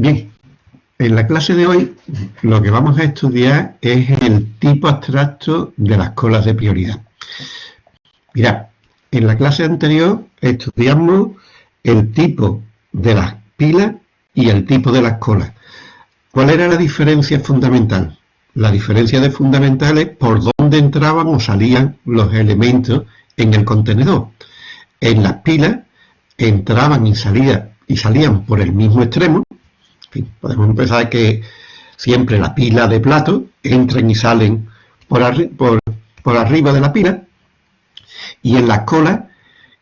Bien, en la clase de hoy lo que vamos a estudiar es el tipo abstracto de las colas de prioridad. Mirad, en la clase anterior estudiamos el tipo de las pilas y el tipo de las colas. ¿Cuál era la diferencia fundamental? La diferencia de fundamental es por dónde entraban o salían los elementos en el contenedor. En las pilas entraban y salían, y salían por el mismo extremo. Podemos empezar que siempre la pila de plato entran y salen por, arriba de la pila y en las colas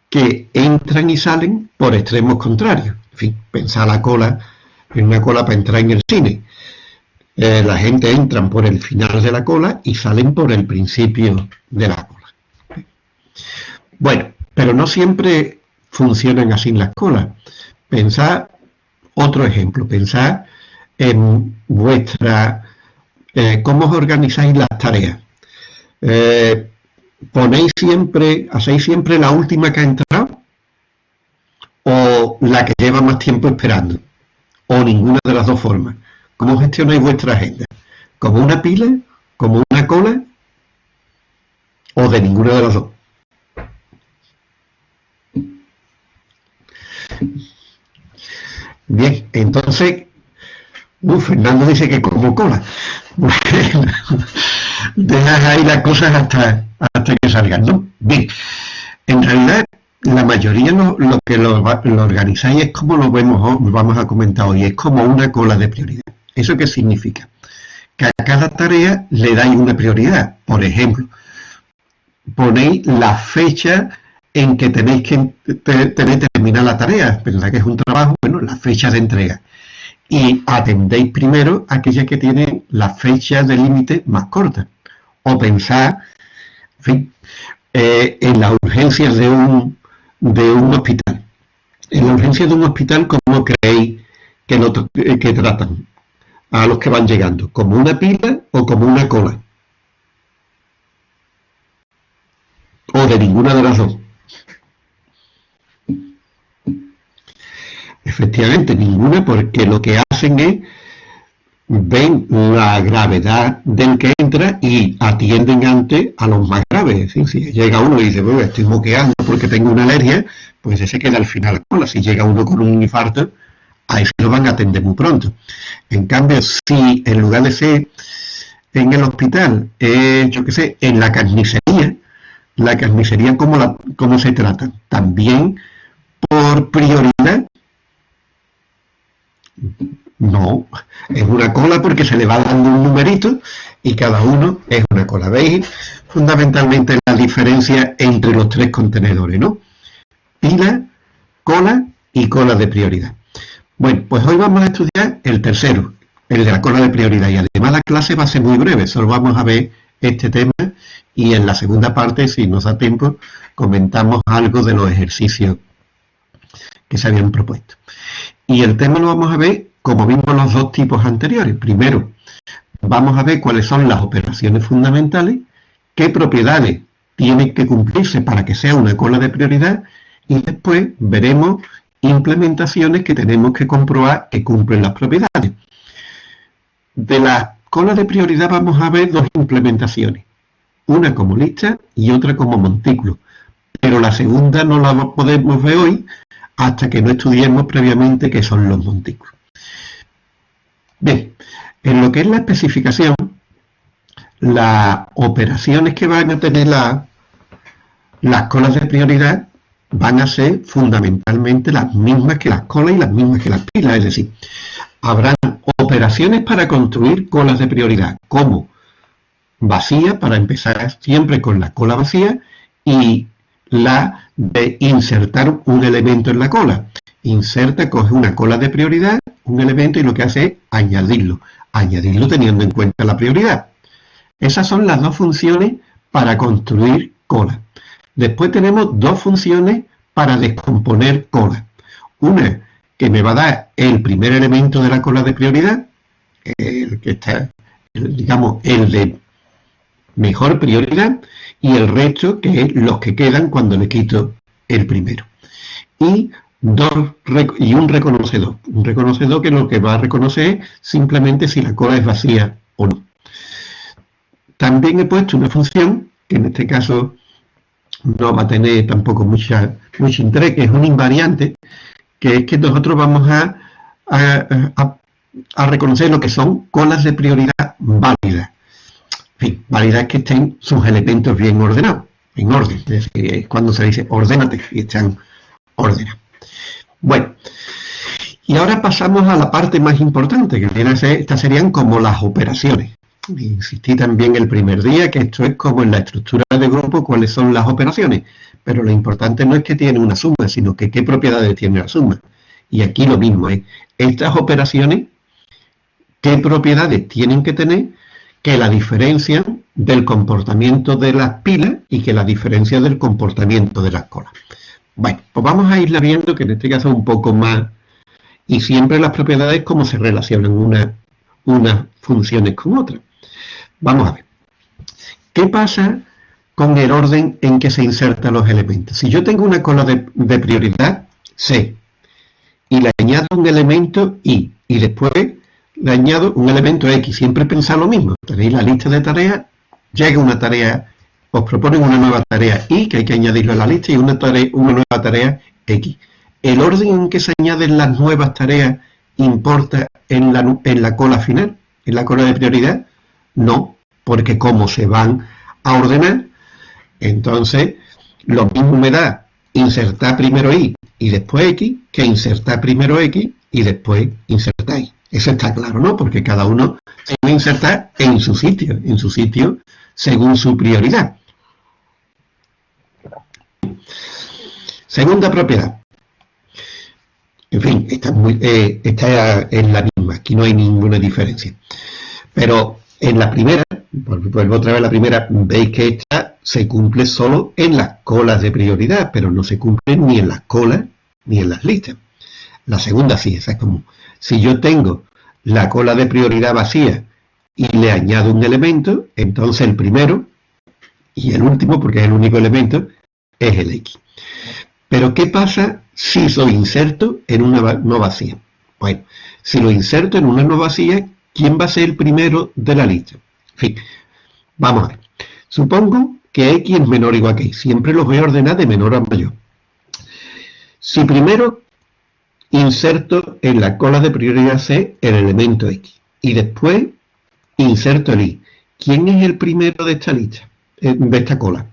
que entran y salen por extremos contrarios. En fin, pensar la cola en una cola para entrar en el cine. Eh, la gente entran por el final de la cola y salen por el principio de la cola. Bueno, pero no siempre funcionan así las colas. Pensad, otro ejemplo, pensad en vuestra, eh, cómo os organizáis las tareas. Eh, ponéis siempre, hacéis siempre la última que ha entrado o la que lleva más tiempo esperando o ninguna de las dos formas. ¿Cómo gestionáis vuestra agenda? ¿Como una pila? ¿Como una cola? ¿O de ninguna de las dos? Bien, entonces, Fernando dice que como cola. dejas ahí las cosas hasta, hasta que salgan, ¿no? Bien, en realidad la mayoría lo, que lo, organizáis es como lo vemos, vamos a comentar hoy, es como una cola de prioridad. ¿Eso qué significa? Que a cada tarea le dais una prioridad. Por ejemplo, ponéis la fecha en que tenéis que tener terminar la tarea, ¿verdad que es un trabajo? Bueno, la fecha de entrega. Y atendéis primero aquella que tiene la fecha de límite más corta o pensar eh, en las urgencias de un, de un hospital. En la urgencia de un hospital, ¿cómo creéis que, eh, que tratan a los que van llegando? ¿Como una pila o como una cola? O de ninguna de las dos. Efectivamente, ninguna, porque lo que hacen es ven la gravedad del que entra y atienden antes a los más graves. Si llega uno y dice, bueno, estoy moqueando porque tengo una alergia, pues ese queda al final cola. Si llega uno con un infarto, a ese lo van a atender muy pronto. En cambio, si en lugar de ser en el hospital, yo qué sé, en la carnicería, la carnicería, ¿cómo, la, cómo se trata? También por prioridad no, es una cola porque se le va dando un numerito y cada uno es una cola. ¿Veis? Fundamentalmente la diferencia entre los tres contenedores, ¿no? Pila, cola y cola de prioridad. Bueno, pues hoy vamos a estudiar el tercero, el de la cola de prioridad. Y además la clase va a ser muy breve, solo vamos a ver este tema y en la segunda parte, si nos da tiempo, comentamos algo de los ejercicios que se habían propuesto. Y el tema lo vamos a ver como vimos los dos tipos anteriores. Primero, vamos a ver cuáles son las operaciones fundamentales, qué propiedades tienen que cumplirse para que sea una cola de prioridad y después veremos implementaciones que tenemos que comprobar que cumplen las propiedades. De la cola de prioridad vamos a ver dos implementaciones, una como lista y otra como montículo, pero la segunda no la podemos ver hoy hasta que no estudiemos previamente qué son los montículos. Bien, en lo que es la especificación, las operaciones que van a tener las colas de prioridad van a ser fundamentalmente las mismas que las colas y las mismas que las pilas, es decir, habrán operaciones para construir colas de prioridad, como vacía, para empezar siempre con la cola vacía, y la de insertar un elemento en la cola. Inserta, coge una cola de prioridad un elemento y lo que hace es añadirlo, añadirlo teniendo en cuenta la prioridad. Esas son las dos funciones para construir cola. Después tenemos dos funciones para descomponer cola. Una que me va a dar el primer elemento de la cola de prioridad, el que está, digamos, el de mejor prioridad, y el resto que es los que quedan cuando le quito el primero. Y dos y un reconocedor. Un reconocedor que lo que va a reconocer simplemente si la cola es vacía o no. También he puesto una función, que en este caso no va a tener tampoco mucha, mucho interés, que es un invariante, que es que nosotros vamos a, a, reconocer lo que son colas de prioridad válidas. Fin, válidas que estén sus elementos bien ordenados, en orden. Es decir, cuando se dice ordénate y están ordenados. Bueno, y ahora pasamos a la parte más importante, que viene a estas serían como las operaciones. Insistí también el primer día que esto es como en la estructura de grupo cuáles son las operaciones, pero lo importante no es que tiene una suma, sino que qué propiedades tiene la suma. Y aquí lo mismo es, estas operaciones, qué propiedades tienen que tener que la diferencia del comportamiento de las pilas y que la diferencia del comportamiento de las colas. Bueno, pues vamos a irla viendo que en este caso un poco más, y siempre las propiedades cómo se relacionan una, unas funciones con otras. Vamos a ver. ¿Qué pasa con el orden en que se insertan los elementos? Si yo tengo una cola de, prioridad, C, y le añado un elemento Y, y después le añado un elemento X, siempre pensar lo mismo. Tenéis la lista de tareas, llega una tarea, os proponen una nueva tarea Y, que hay que añadirlo a la lista, y una, tarea, una nueva tarea X. ¿El orden en que se añaden las nuevas tareas importa en la, en la cola final, en la cola de prioridad? No, porque como se van a ordenar, entonces lo mismo me da insertar primero Y y después X que insertar primero X y después insertar Y. Eso está claro, ¿no? Porque cada uno se va a insertar en su sitio, en su sitio según su prioridad. Segunda propiedad. En fin, muy, eh, es la misma, aquí no hay ninguna diferencia. Pero en la primera, vuelvo otra vez a la primera, veis que esta se cumple solo en las colas de prioridad, pero no se cumple ni en las colas ni en las listas. La segunda sí, esa es común. Si yo tengo la cola de prioridad vacía y le añado un elemento, entonces el primero y el último, porque es el único elemento, es el X. Pero ¿qué pasa si lo inserto en una no vacía? Bueno, si lo inserto en una no vacía, ¿quién va a ser el primero de la lista? En fin, vamos a ver. Supongo que x es menor o igual que y. Siempre los voy a ordenar de menor a mayor. Si primero inserto en la cola de prioridad C el elemento x y después inserto el y, ¿quién es el primero de esta lista, eh, de esta cola?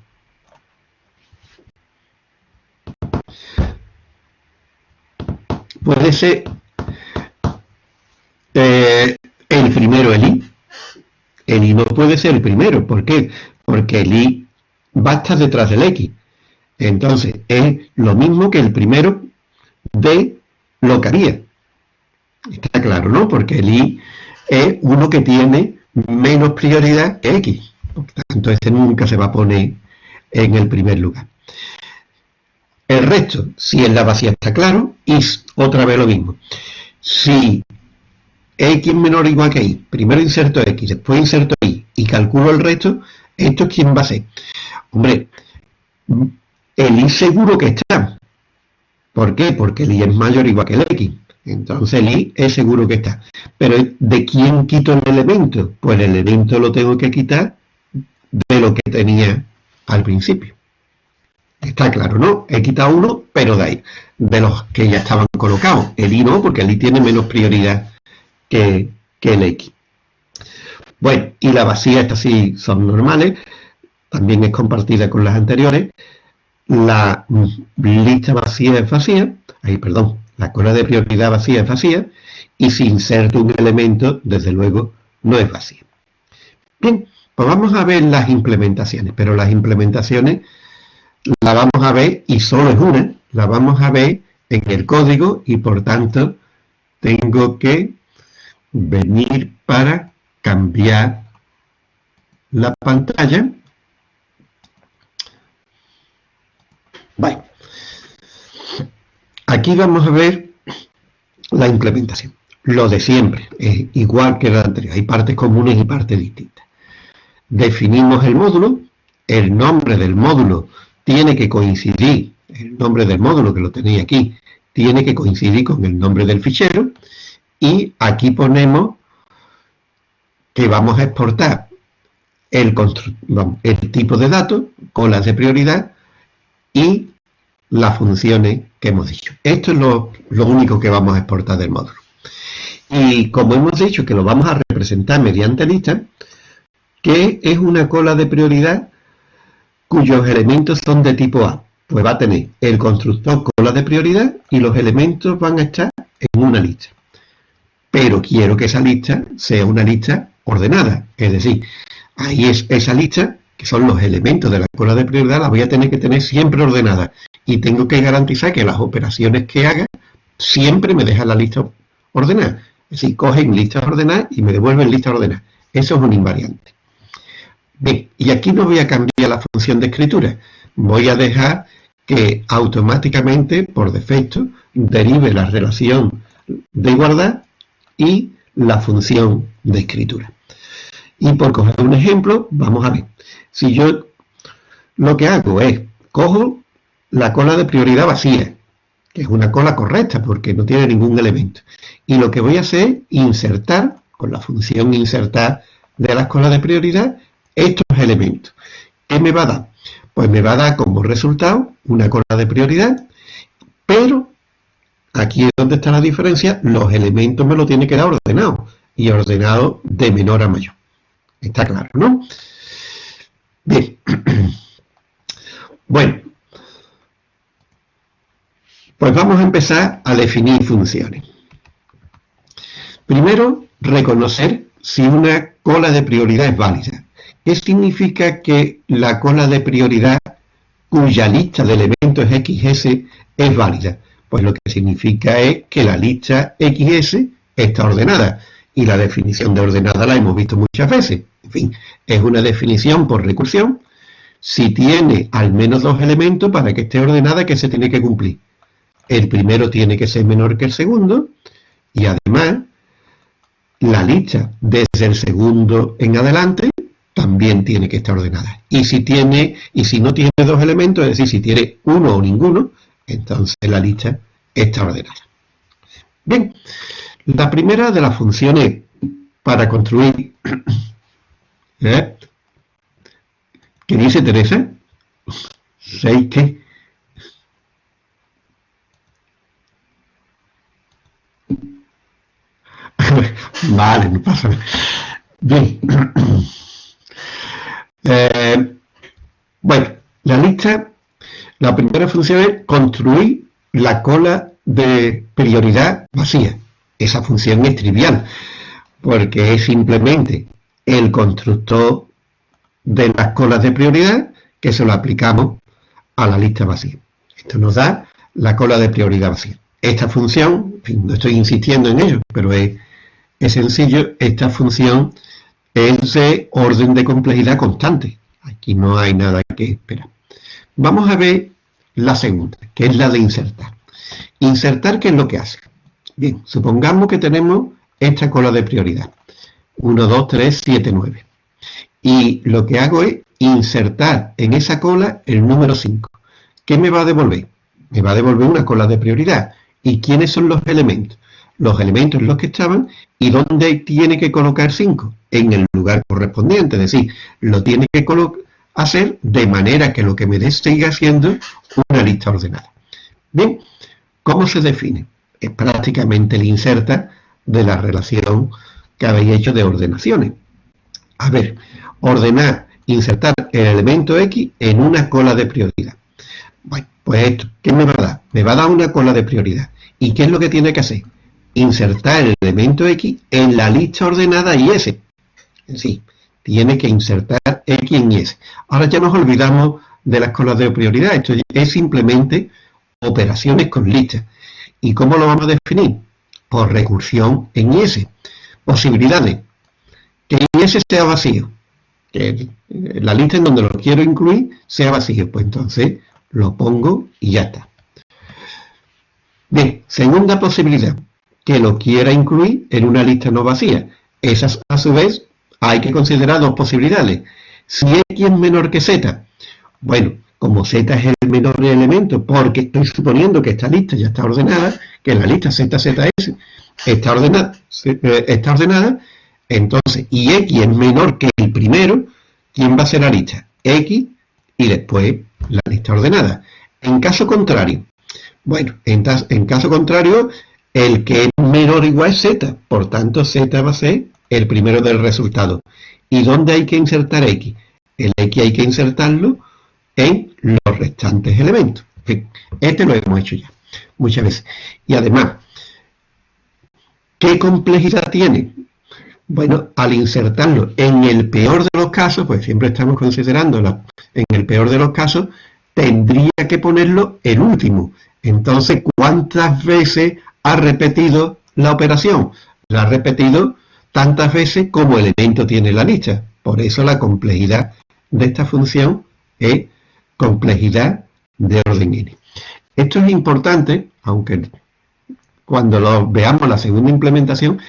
Puede ser eh, el primero el i. El i no puede ser el primero. ¿Por qué? Porque el i va a estar detrás del x. Entonces, es lo mismo que el primero de lo que haría. Está claro, ¿no? Porque el i es uno que tiene menos prioridad que x. Por tanto, este nunca se va a poner en el primer lugar. El resto, si en la vacía está claro, y otra vez lo mismo. Si x menor o igual que y, primero inserto x, después inserto y, y calculo el resto, ¿esto es quién va a ser? Hombre, el y seguro que está. ¿Por qué? Porque el es mayor o igual que el x. Entonces el es seguro que está. Pero ¿de quién quito el elemento? Pues el elemento lo tengo que quitar de lo que tenía al principio. Está claro, ¿no? He quitado uno, pero de ahí, de los que ya estaban colocados. El i no, porque el i tiene menos prioridad que, el X. Bueno, y la vacía, estas sí son normales, también es compartida con las anteriores. La lista vacía es vacía, ahí perdón, la cola de prioridad vacía es vacía, y si inserto un elemento, desde luego, no es vacía. Bien, pues vamos a ver las implementaciones, pero las implementaciones la vamos a ver, y solo es una, la vamos a ver en el código, y por tanto tengo que venir para cambiar la pantalla. Vale. Aquí vamos a ver la implementación. Lo de siempre, es igual que la anterior. Hay partes comunes y partes distintas. Definimos el módulo. El nombre del módulo tiene que coincidir, el nombre del módulo que lo tenéis aquí, tiene que coincidir con el nombre del fichero y aquí ponemos que vamos a exportar el, el tipo de datos, colas de prioridad y las funciones que hemos dicho. Esto es lo, único que vamos a exportar del módulo. Y como hemos dicho que lo vamos a representar mediante lista, ¿qué es una cola de prioridad cuyos elementos son de tipo A? Pues va a tener el constructor cola de prioridad y los elementos van a estar en una lista. Pero quiero que esa lista sea una lista ordenada, es decir, ahí es esa lista, que son los elementos de la cola de prioridad, la voy a tener que tener siempre ordenada y tengo que garantizar que las operaciones que haga siempre me dejan la lista ordenada. Es decir, cogen listas ordenadas y me devuelven listas ordenadas. Eso es un invariante. Bien, y aquí no voy a cambiar la función de escritura. Voy a dejar que automáticamente, por defecto, derive la relación de igualdad y la función de escritura. Y por coger un ejemplo, vamos a ver. Si yo lo que hago es, cojo la cola de prioridad vacía, que es una cola correcta porque no tiene ningún elemento. Y lo que voy a hacer es insertar, con la función insertar de las colas de prioridad, estos elementos. ¿Qué me va a dar? Pues me va a dar como resultado una cola de prioridad, pero aquí es donde está la diferencia, los elementos me lo tiene que dar ordenado, y ordenado de menor a mayor. Está claro, ¿no? Bien. Bueno, pues vamos a empezar a definir funciones. Primero, reconocer si una cola de prioridad es válida. ¿Qué significa que la cola de prioridad cuya lista de elementos XS es válida? Pues lo que significa es que la lista XS está ordenada. Y la definición de ordenada la hemos visto muchas veces. En fin, es una definición por recursión. Si tiene al menos dos elementos para que esté ordenada, que se tiene que cumplir? el primero tiene que ser menor que el segundo y además la lista desde el segundo en adelante también tiene que estar ordenada. Y si tiene y si no tiene dos elementos, es decir, si tiene uno o ninguno, entonces la lista está ordenada. Bien, la primera de las funciones para construir ¿eh? ¿qué dice Teresa? ¿Seis qué? vale, no pasa nada. Bien. Eh, bueno, la lista, la primera función es construir la cola de prioridad vacía. Esa función es trivial, porque es simplemente el constructor de las colas de prioridad que se lo aplicamos a la lista vacía. Esto nos da la cola de prioridad vacía. Esta función, no estoy insistiendo en ello, pero es es sencillo, esta función es de orden de complejidad constante. Aquí no hay nada que esperar. Vamos a ver la segunda, que es la de insertar. Insertar, ¿qué es lo que hace? Bien, supongamos que tenemos esta cola de prioridad. 1, 2, 3, 7, 9. Y lo que hago es insertar en esa cola el número 5. ¿Qué me va a devolver? Me va a devolver una cola de prioridad. ¿Y quiénes son los elementos? los elementos en los que estaban y dónde tiene que colocar 5 en el lugar correspondiente, es decir, lo tiene que hacer de manera que lo que me dé siga siendo una lista ordenada. Bien, ¿cómo se define? Es prácticamente el inserta de la relación que habéis hecho de ordenaciones. A ver, ordenar, insertar el elemento X en una cola de prioridad. Bueno, pues esto, ¿qué me va a dar? Me va a dar una cola de prioridad. ¿Y qué es lo que tiene que hacer? insertar el elemento X en la lista ordenada Y Sí, tiene que insertar X en S. Ahora ya nos olvidamos de las colas de prioridad. Esto es simplemente operaciones con listas. ¿Y cómo lo vamos a definir? Por recursión en S. Posibilidades. Que en S sea vacío. Que la lista en donde lo quiero incluir sea vacío. Pues entonces lo pongo y ya está. Bien, segunda posibilidad que lo quiera incluir en una lista no vacía. Esas, a su vez, hay que considerar dos posibilidades. Si X es menor que Z, bueno, como z es el menor elemento, porque estoy suponiendo que esta lista ya está ordenada, que la lista ZZS está ordenada, eh, está ordenada, entonces, y X es menor que el primero, ¿quién va a ser la lista? X y después la lista ordenada. En caso contrario, bueno, en, en caso contrario, el que es menor igual es Z, por tanto Z va a ser el primero del resultado. ¿Y dónde hay que insertar X? El X hay que insertarlo en los restantes elementos. este lo hemos hecho ya muchas veces. Y además, ¿qué complejidad tiene? Bueno, al insertarlo en el peor de los casos, pues siempre estamos considerando en el peor de los casos, tendría que ponerlo el último. Entonces, ¿cuántas veces ha repetido la operación? La ha repetido tantas veces como elemento tiene la lista. Por eso la complejidad de esta función es complejidad de orden n. Esto es importante, aunque cuando lo veamos la segunda implementación,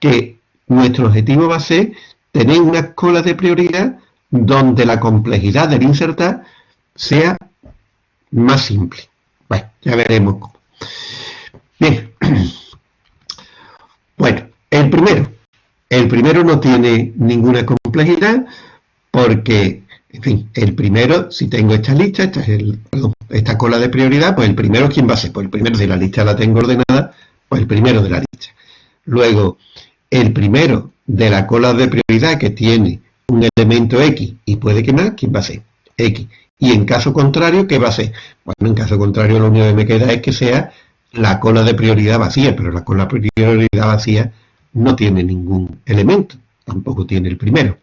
que nuestro objetivo va a ser tener unas colas de prioridad donde la complejidad del insertar sea más simple. Bueno, ya veremos cómo. Bien. Bueno, el primero. El primero no tiene ninguna complejidad porque, en fin, el primero, si tengo esta lista, esta, es el, esta cola de prioridad, pues el primero, ¿quién va a ser? Pues el primero, de la lista la tengo ordenada, pues el primero de la lista. Luego, el primero de la cola de prioridad que tiene un elemento X y puede que ¿quién va a ser? X. Y en caso contrario, ¿qué va a ser? Bueno, en caso contrario lo único que me queda es que sea la cola de prioridad vacía, pero la cola de prioridad vacía no tiene ningún elemento, tampoco tiene el primero.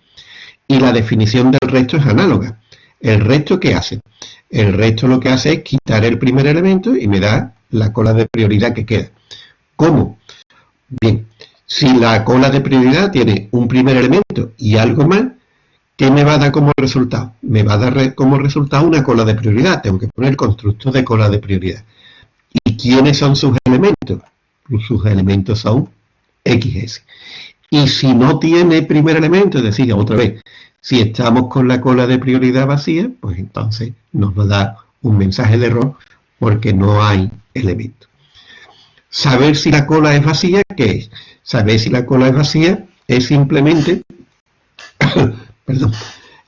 Y la definición del resto es análoga. ¿El resto qué hace? El resto lo que hace es quitar el primer elemento y me da la cola de prioridad que queda. ¿Cómo? Bien, si la cola de prioridad tiene un primer elemento y algo más, ¿Qué me va a dar como resultado? Me va a dar como resultado una cola de prioridad. Tengo que poner el constructo de cola de prioridad. ¿Y quiénes son sus elementos? Sus elementos son XS. Y si no tiene primer elemento, es decir, otra vez, si estamos con la cola de prioridad vacía, pues entonces nos va a dar un mensaje de error porque no hay elemento. Saber si la cola es vacía, ¿qué es? Saber si la cola es vacía es simplemente perdón,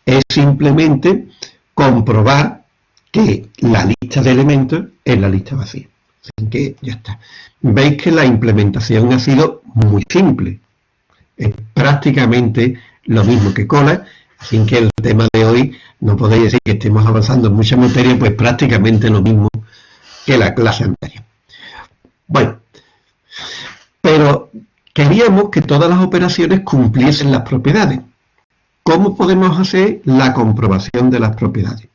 es simplemente comprobar que la lista de elementos es la lista vacía. Así que ya está. Veis que la implementación ha sido muy simple. Es prácticamente lo mismo que cola, sin que el tema de hoy no podéis decir que estemos avanzando en mucha materia, pues prácticamente lo mismo que la clase anterior. Bueno, pero queríamos que todas las operaciones cumpliesen las propiedades. ¿Cómo podemos hacer la comprobación de las propiedades?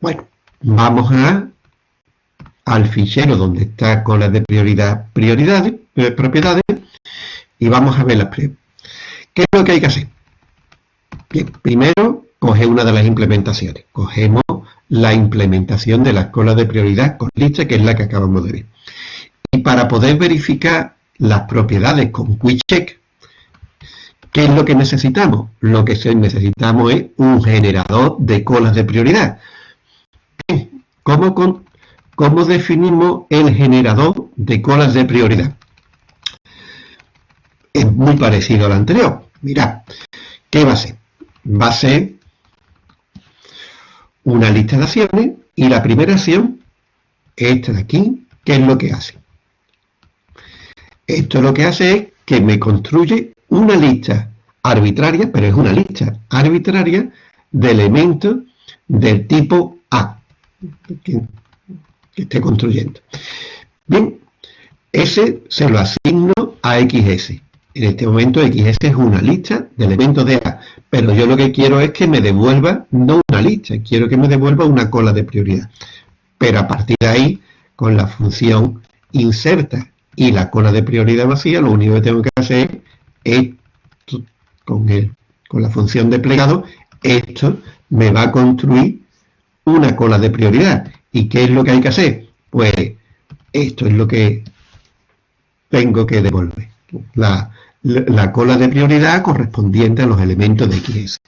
Bueno, vamos a, al fichero donde está cola de prioridad, prioridades, eh, propiedades, y vamos a ver las ¿Qué es lo que hay que hacer? Bien, primero, coge una de las implementaciones. Cogemos la implementación de la cola de prioridad con lista, que es la que acabamos de ver. Y para poder verificar las propiedades con QuickCheck, ¿Qué es lo que necesitamos? Lo que necesitamos es un generador de colas de prioridad. ¿Cómo, ¿Cómo definimos el generador de colas de prioridad? Es muy parecido al anterior. Mirad, ¿qué va a ser? Va a ser una lista de acciones y la primera acción, esta de aquí, ¿qué es lo que hace? Esto lo que hace es que me construye una lista arbitraria, pero es una lista arbitraria de elementos del tipo A que, esté construyendo. Bien, ese se lo asigno a XS. En este momento XS es una lista de elementos de A, pero yo lo que quiero es que me devuelva no una lista, quiero que me devuelva una cola de prioridad. Pero a partir de ahí, con la función inserta y la cola de prioridad vacía, lo único que tengo que hacer es con, el, con la función de plegado, esto me va a construir una cola de prioridad. ¿Y qué es lo que hay que hacer? Pues esto es lo que tengo que devolver. La, la, cola de prioridad correspondiente a los elementos de XS.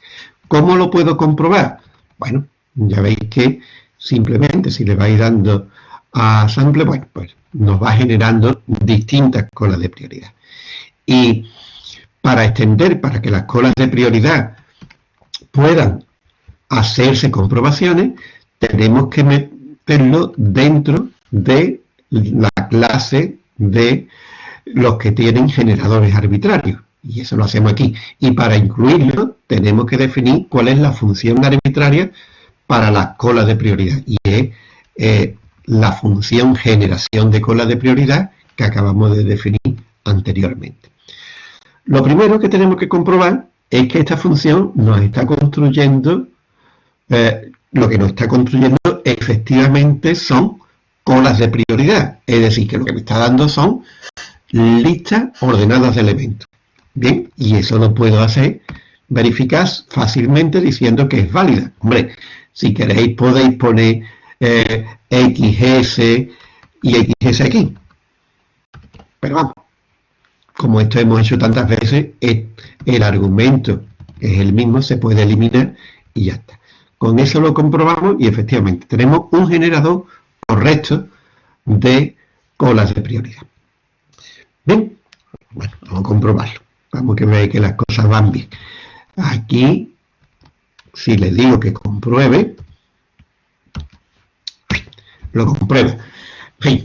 ¿Cómo lo puedo comprobar? Bueno, ya veis que simplemente si le vais dando a sample, bueno, pues nos va generando distintas colas de prioridad. Y para extender, para que las colas de prioridad puedan hacerse comprobaciones, tenemos que meterlo dentro de la clase de los que tienen generadores arbitrarios. Y eso lo hacemos aquí. Y para incluirlo, tenemos que definir cuál es la función arbitraria para las colas de prioridad. Y es eh, la función generación de colas de prioridad que acabamos de definir anteriormente. Lo primero que tenemos que comprobar es que esta función nos está construyendo, eh, lo que nos está construyendo efectivamente son colas de prioridad. Es decir, que lo que me está dando son listas ordenadas de elementos. Bien, y eso lo puedo hacer, verificar fácilmente diciendo que es válida. Hombre, si queréis podéis poner eh, XS y XS aquí. Pero vamos, como esto hemos hecho tantas veces, el argumento es el mismo, se puede eliminar y ya está. Con eso lo comprobamos y efectivamente tenemos un generador correcto de colas de prioridad. Bien, bueno, vamos a comprobarlo. Vamos que veáis que las cosas van bien. Aquí, si le digo que compruebe, lo comprueba.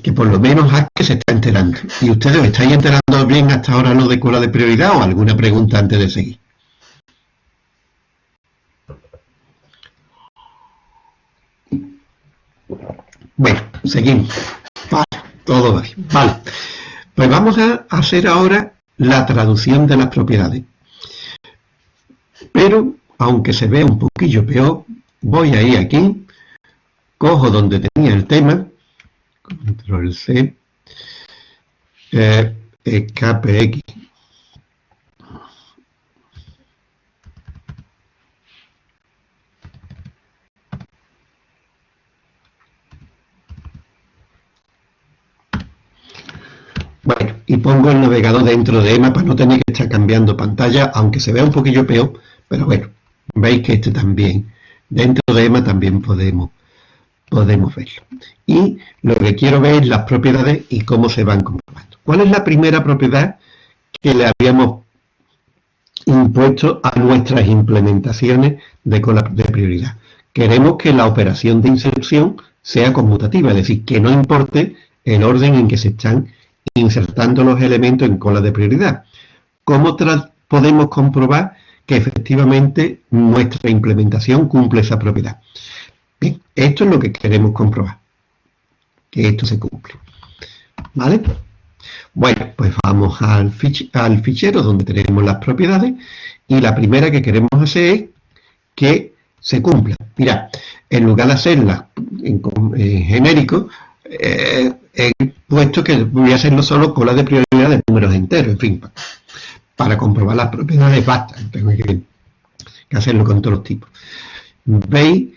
que por lo menos que se está enterando. ¿Y ustedes estáis enterando bien hasta ahora lo de cola de prioridad o alguna pregunta antes de seguir? Bueno, seguimos. Todo va bien. Vale. Pues vamos a hacer ahora la traducción de las propiedades. Pero, aunque se vea un poquillo peor, voy a ir aquí, cojo donde tenía el tema, control C, eh, escape X. Bueno, y pongo el navegador dentro de EMA para no tener que estar cambiando pantalla, aunque se vea un poquillo peor, pero bueno, veis que este también, dentro de EMA también podemos, podemos verlo. Y lo que quiero ver es las propiedades y cómo se van comprobando. ¿Cuál es la primera propiedad que le habíamos impuesto a nuestras implementaciones de, de prioridad? Queremos que la operación de inserción sea conmutativa, es decir, que no importe el orden en que se están insertando los elementos en cola de prioridad. ¿Cómo podemos comprobar que efectivamente nuestra implementación cumple esa propiedad? Bien, esto es lo que queremos comprobar, que esto se cumple. ¿Vale? Bueno, pues vamos al, al fichero donde tenemos las propiedades y la primera que queremos hacer es que se cumpla. Mira, en lugar de hacerla en, genérico, eh, he puesto que voy a hacerlo solo con la de prioridad de números enteros, en fin, para comprobar las propiedades basta, tengo que, hacerlo con todos los tipos. Veis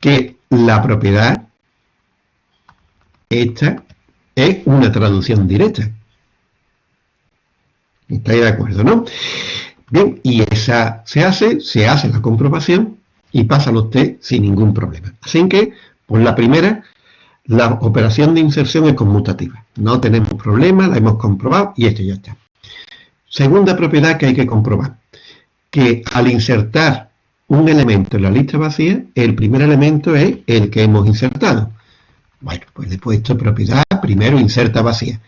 que la propiedad esta es una traducción directa. ¿Estáis de acuerdo, no? Bien, y esa se hace, se hace la comprobación y pasa los test sin ningún problema. Así que, por la primera, la operación de inserción es conmutativa. No tenemos problema, la hemos comprobado y esto ya está. Segunda propiedad que hay que comprobar. Que al insertar un elemento en la lista vacía, el primer elemento es el que hemos insertado. Bueno, pues le he puesto propiedad, primero inserta vacía.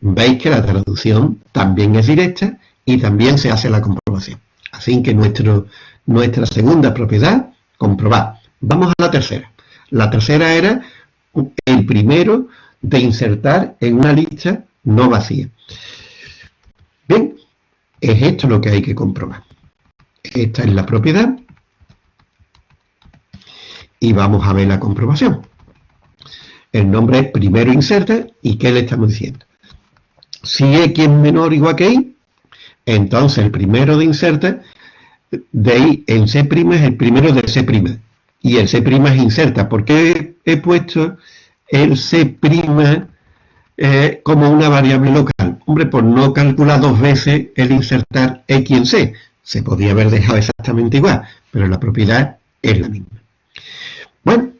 Veis que la traducción también es directa y también se hace la comprobación. Así que nuestro, nuestra segunda propiedad, comprobar. Vamos a la tercera. La tercera era el primero de insertar en una lista no vacía. Bien, es esto lo que hay que comprobar. Esta es la propiedad y vamos a ver la comprobación. El nombre es primero inserta y ¿qué le estamos diciendo? Si X es menor o igual que Y, entonces el primero de inserta de I en C' es el primero de C' y el C' es inserta. ¿Por qué he puesto el C' eh, como una variable local? Hombre, por no calcular dos veces el insertar X en C. Se podía haber dejado exactamente igual, pero la propiedad es la misma. Bueno,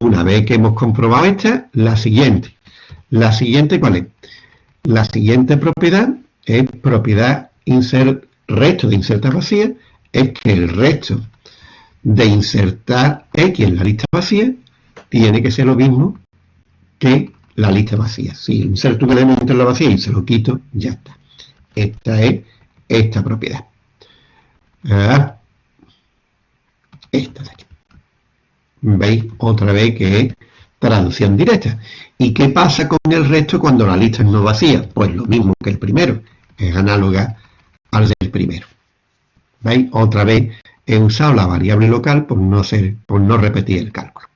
una vez que hemos comprobado esta, la siguiente. La siguiente, ¿cuál es? La siguiente propiedad es propiedad insert, resto de insertar vacía, es que el resto de insertar X en la lista vacía tiene que ser lo mismo que la lista vacía. Si inserto un elemento en la vacía y se lo quito, ya está. Esta es esta propiedad. Ah, esta de aquí. ¿Veis? Otra vez que es traducción directa. ¿Y qué pasa con el resto cuando la lista es no vacía? Pues lo mismo que el primero. Es análoga al del primero. ¿Veis? Otra vez he usado la variable local por no, ser, por no repetir el cálculo.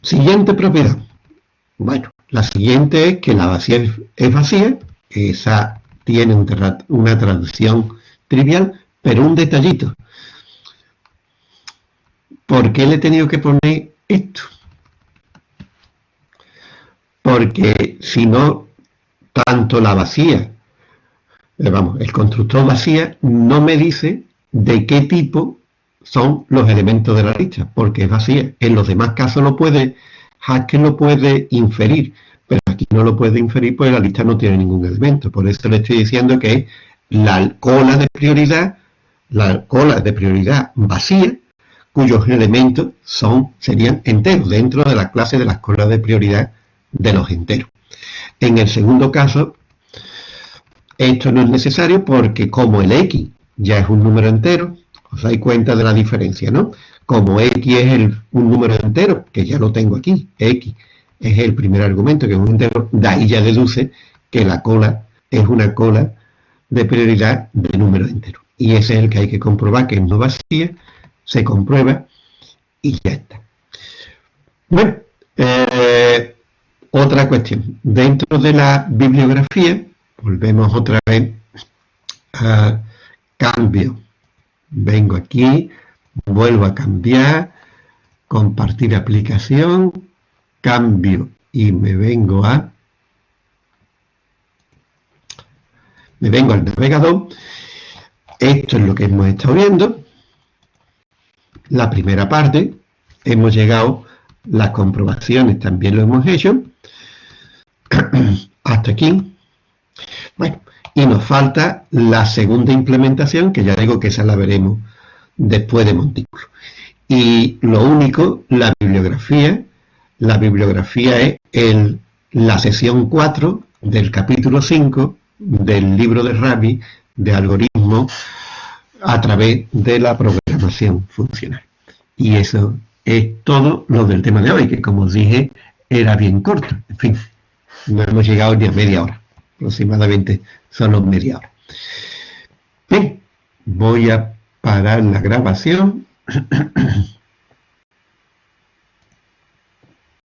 Siguiente propiedad. Bueno, la siguiente es que la vacía es vacía. Esa tiene una traducción trivial, pero un detallito. ¿Por qué le he tenido que poner esto? Porque si no, tanto la vacía, eh, vamos, el constructor vacía no me dice de qué tipo son los elementos de la lista, porque es vacía. En los demás casos lo puede, Haskell lo puede inferir, pero aquí no lo puede inferir porque la lista no tiene ningún elemento. Por eso le estoy diciendo que la cola de prioridad, la cola de prioridad vacía, cuyos elementos son, serían enteros, dentro de la clase de las colas de prioridad de los enteros. En el segundo caso, esto no es necesario porque como el x ya es un número entero, os dais cuenta de la diferencia, ¿no? Como x es un número entero, que ya lo tengo aquí, x es el primer argumento, que es un entero, de ahí ya deduce que la cola es una cola de prioridad de número entero. Y ese es el que hay que comprobar que es no vacía se comprueba y ya está. Bueno, eh, otra cuestión. Dentro de la bibliografía, volvemos otra vez a cambio. Vengo aquí, vuelvo a cambiar, compartir aplicación, cambio y me vengo a me vengo al navegador. Esto es lo que hemos estado viendo la primera parte, hemos llegado, las comprobaciones también lo hemos hecho, hasta aquí. Bueno, y nos falta la segunda implementación, que ya digo que esa la veremos después de Montículo. Y lo único, la bibliografía, la bibliografía es el, la sesión 4 del capítulo 5 del libro de Rabi de algoritmos a través de la programación funcional. Y eso es todo lo del tema de hoy, que como os dije, era bien corto. En fin, no hemos llegado ni a media hora. Aproximadamente solo media hora. Bien, voy a parar la grabación.